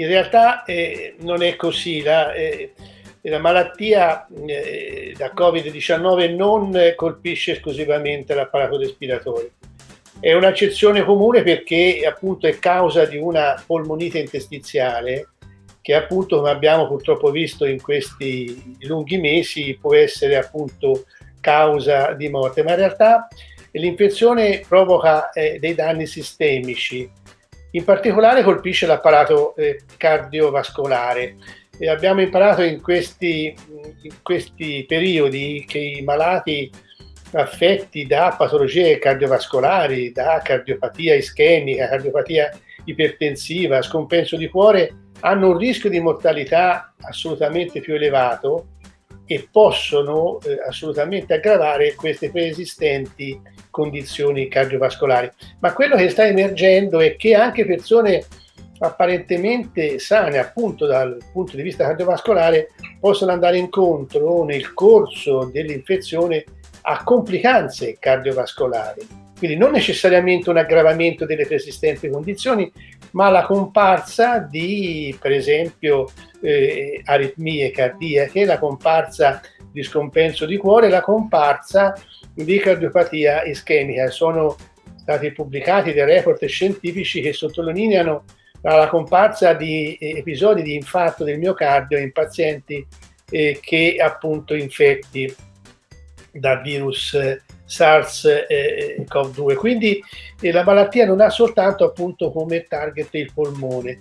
in realtà eh, non è così. La, eh, la malattia eh, da Covid-19 non colpisce esclusivamente l'apparato respiratorio. È un'accezione comune perché appunto è causa di una polmonite interstiziale che appunto come abbiamo purtroppo visto in questi lunghi mesi può essere appunto causa di morte, ma in realtà l'infezione provoca eh, dei danni sistemici, in particolare colpisce l'apparato eh, cardiovascolare. E abbiamo imparato in questi, in questi periodi che i malati affetti da patologie cardiovascolari, da cardiopatia ischemica, cardiopatia ipertensiva, scompenso di cuore, hanno un rischio di mortalità assolutamente più elevato e possono eh, assolutamente aggravare queste preesistenti condizioni cardiovascolari. Ma quello che sta emergendo è che anche persone apparentemente sane appunto dal punto di vista cardiovascolare possono andare incontro nel corso dell'infezione a complicanze cardiovascolari. Quindi non necessariamente un aggravamento delle preesistenti condizioni, ma la comparsa di, per esempio, eh, aritmie cardiache, la comparsa di scompenso di cuore, la comparsa di cardiopatia ischemica. Sono stati pubblicati dei report scientifici che sottolineano la comparsa di episodi di infarto del miocardio in pazienti eh, che appunto infetti da virus eh, SARS-CoV-2. Quindi eh, la malattia non ha soltanto appunto come target il polmone.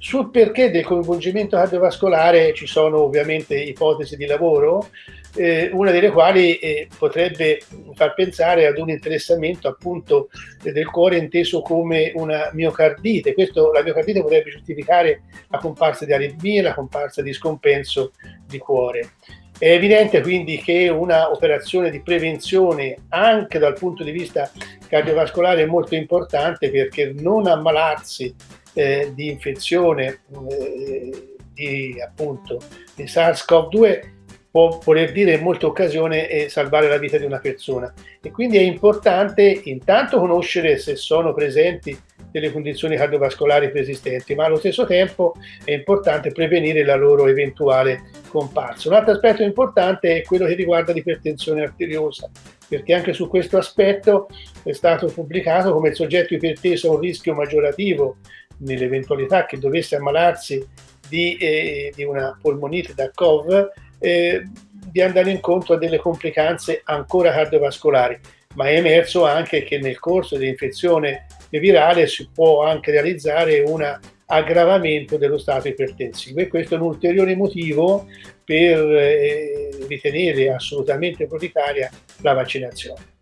Sul perché del coinvolgimento cardiovascolare ci sono ovviamente ipotesi di lavoro, eh, una delle quali eh, potrebbe far pensare ad un interessamento appunto del cuore inteso come una miocardite. Questo, la miocardite potrebbe giustificare la comparsa di aritmie, la comparsa di scompenso di cuore. È evidente quindi che una operazione di prevenzione anche dal punto di vista cardiovascolare è molto importante perché non ammalarsi eh, di infezione eh, di, appunto, di SARS-CoV-2 può voler dire in molte occasioni eh, salvare la vita di una persona. E quindi è importante intanto conoscere se sono presenti delle condizioni cardiovascolari preesistenti, ma allo stesso tempo è importante prevenire la loro eventuale comparsa. Un altro aspetto importante è quello che riguarda l'ipertensione arteriosa, perché anche su questo aspetto è stato pubblicato come il soggetto iperteso ha un rischio maggiorativo nell'eventualità che dovesse ammalarsi di, eh, di una polmonite da COV, eh, di andare incontro a delle complicanze ancora cardiovascolari, ma è emerso anche che nel corso dell'infezione virale si può anche realizzare un aggravamento dello stato ipertensivo e questo è un ulteriore motivo per eh, ritenere assolutamente prioritaria la vaccinazione.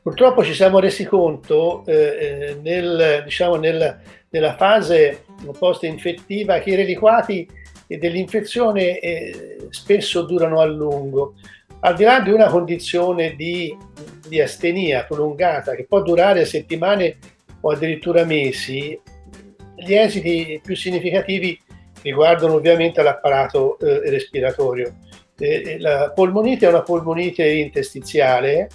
Purtroppo ci siamo resi conto eh, eh nel, diciamo, nel, nella fase post-infettiva che i reliquati dell'infezione eh, spesso durano a lungo. Al di là di una condizione di di astenia prolungata che può durare settimane o addirittura mesi, gli esiti più significativi riguardano ovviamente l'apparato eh, respiratorio. Eh, eh, la polmonite è una polmonite interstiziale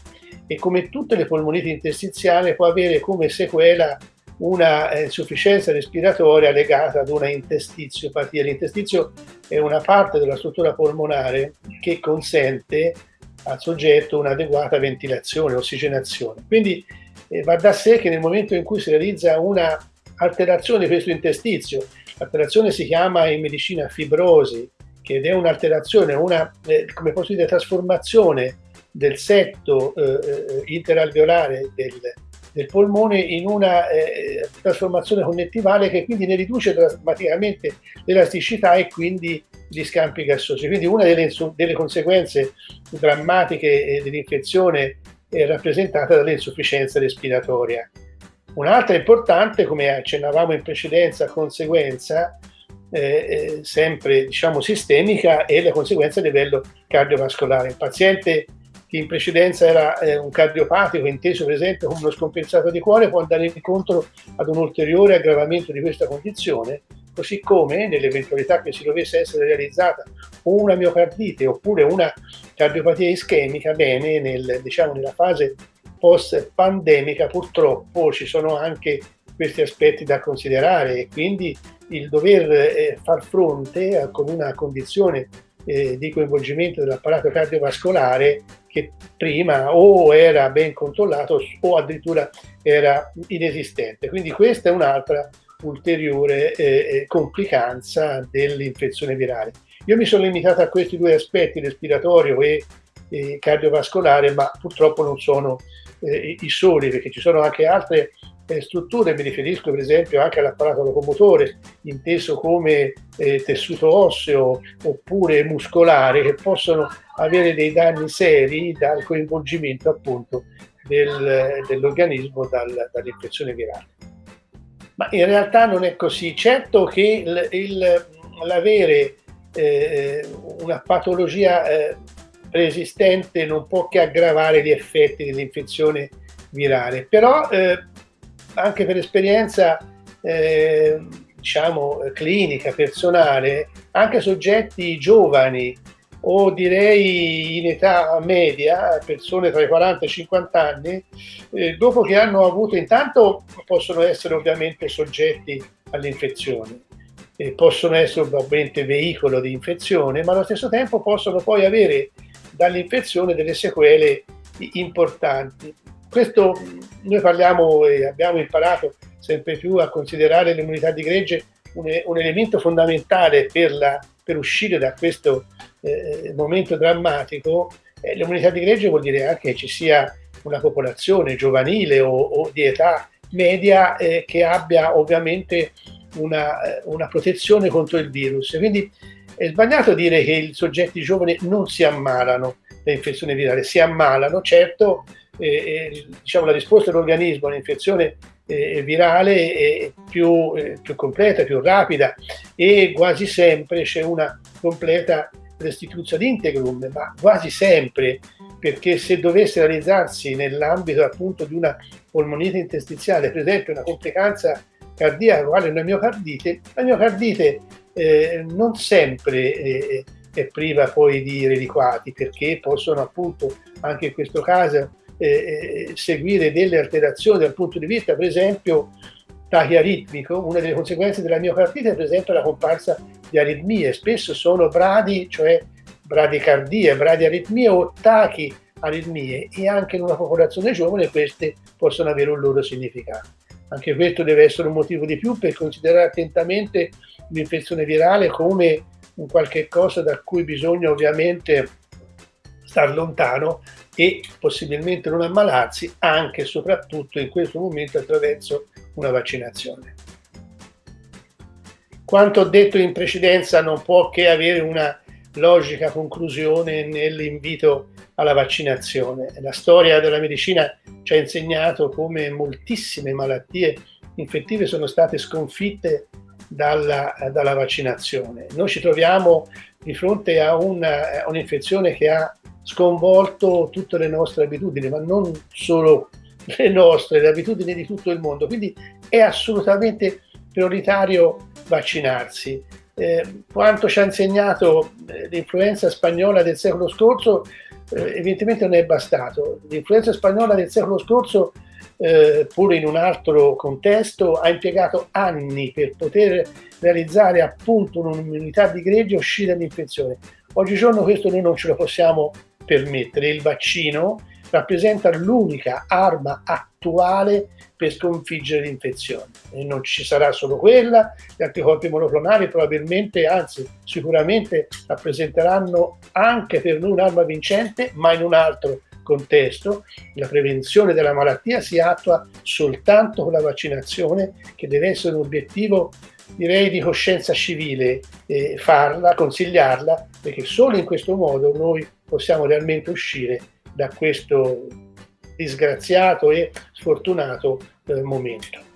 e come tutte le polmoniti interstiziali può avere come sequela una eh, insufficienza respiratoria legata ad una intestiziopatia. L'intestizio è una parte della struttura polmonare che consente al soggetto un'adeguata ventilazione, ossigenazione. Quindi eh, va da sé che nel momento in cui si realizza una alterazione di questo interstizio, l'alterazione si chiama in medicina fibrosi, che è un'alterazione, una, eh, come posso dire, trasformazione del setto eh, eh interalveolare del, del polmone in una eh, trasformazione connettivale che quindi ne riduce drammaticamente l'elasticità e quindi gli scampi gassosi. Quindi una delle, delle conseguenze drammatiche eh, dell'infezione è rappresentata dall'insufficienza respiratoria. Un'altra importante, come accennavamo in precedenza, conseguenza eh, eh, sempre diciamo sistemica è la conseguenza a livello cardiovascolare. Il paziente che in precedenza era eh, un cardiopatico, inteso per esempio come uno scompensato di cuore, può andare incontro ad un ulteriore aggravamento di questa condizione, così come nell'eventualità che si dovesse essere realizzata una miocardite oppure una cardiopatia ischemica, bene, nel, diciamo, nella fase post-pandemica purtroppo ci sono anche questi aspetti da considerare e quindi il dover eh, far fronte a, con una condizione eh, di coinvolgimento dell'apparato cardiovascolare che prima o era ben controllato o addirittura era inesistente. Quindi questa è un'altra ulteriore eh, eh complicanza dell'infezione virale. Io mi sono limitato a questi due aspetti, respiratorio e, e cardiovascolare, ma purtroppo non sono eh, i soli, perché ci sono anche altre eh, strutture, mi riferisco per esempio anche all'apparato locomotore, inteso come eh, tessuto osseo oppure muscolare, che possono avere dei danni seri dal coinvolgimento appunto del, dell'organismo dal, dall'infezione virale. Ma in realtà non è così. Certo che l'avere eh, una patologia eh, preesistente non può che aggravare gli effetti dell'infezione virale, però eh, anche per esperienza eh, diciamo clinica, personale, anche soggetti giovani o direi in età media, persone tra i 40 e i 50 anni, eh, dopo che hanno avuto, intanto possono essere ovviamente soggetti all'infezione, eh, possono essere ovviamente veicolo di infezione, ma allo stesso tempo possono poi avere dall'infezione delle sequele importanti. Questo noi parliamo e abbiamo imparato sempre più a considerare l'immunità di gregge un, un elemento fondamentale per, la, per, uscire da questo eh, momento drammatico. Eh, l'immunità di gregge vuol dire anche che ci sia una popolazione giovanile o, o di età media eh, che abbia ovviamente una, eh, una, protezione contro il virus. Quindi è sbagliato dire che i soggetti giovani non si ammalano da infezione virale, si ammalano, certo eh, diciamo, la risposta dell'organismo all'infezione eh, virale è più, eh, più, completa, più rapida e quasi sempre c'è una completa restituzione integrum, ma quasi sempre, perché se dovesse realizzarsi nell'ambito appunto di una polmonite interstiziale, per esempio una complicanza cardiaca quale una miocardite, la miocardite eh, non sempre eh, è priva poi di reliquati, perché possono appunto anche in questo caso eh, eh, seguire delle alterazioni dal punto di vista, per esempio, tachiaritmico, una delle conseguenze della miocardite è per esempio la comparsa di aritmie, spesso sono bradi, cioè bradicardie, bradiaritmie o tachiaritmie e anche in una popolazione giovane queste possono avere un loro significato. Anche questo deve essere un motivo di più per considerare attentamente l'infezione virale come un qualche cosa da cui bisogna ovviamente star lontano e possibilmente non ammalarsi anche e soprattutto in questo momento attraverso una vaccinazione. Quanto ho detto in precedenza non può che avere una logica conclusione nell'invito alla vaccinazione. La storia della medicina ci ha insegnato come moltissime malattie infettive sono state sconfitte dalla, dalla vaccinazione. Noi ci troviamo di fronte a un'infezione che ha sconvolto tutte le nostre abitudini, ma non solo le nostre, le abitudini di tutto il mondo. Quindi è assolutamente prioritario vaccinarsi. Eh, quanto ci ha insegnato eh, l'influenza spagnola del secolo scorso, eh, evidentemente non è bastato. L'influenza spagnola del secolo scorso, eh, pure in un altro contesto, ha impiegato anni per poter realizzare appunto un'immunità di gregge e uscire dall'infezione. Oggigiorno questo noi non ce lo possiamo permettere. Il vaccino rappresenta l'unica arma attuale per sconfiggere l'infezione. E non ci sarà solo quella, gli anticorpi monoclonali probabilmente, anzi sicuramente rappresenteranno anche per noi un'arma vincente, ma in un altro contesto. La prevenzione della malattia si attua soltanto con la vaccinazione, che deve essere un obiettivo direi di coscienza civile, eh, farla, consigliarla, perché solo in questo modo noi possiamo realmente uscire da questo disgraziato e sfortunato eh, momento.